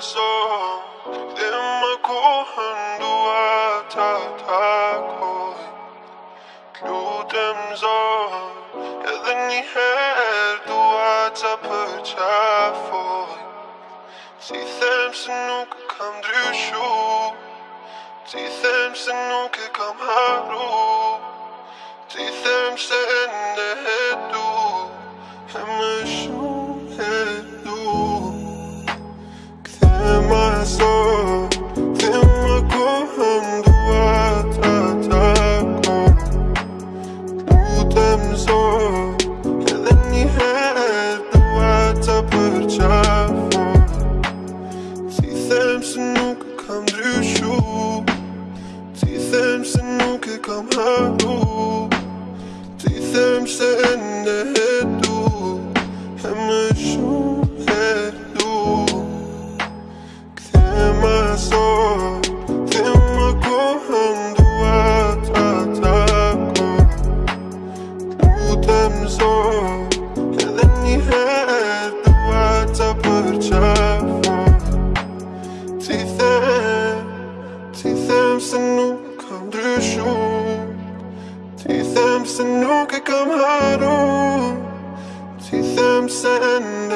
soul Dimma kohandua tatakoi Kludem zor Edhe një herë përqafoj Si them kam ndryshu Si them kam haru Lutem zor Edhe një herë të përqafoj Ti them, ti them se nuk kam ndryshu Ti them se nuk e kam haru Ti them se ende e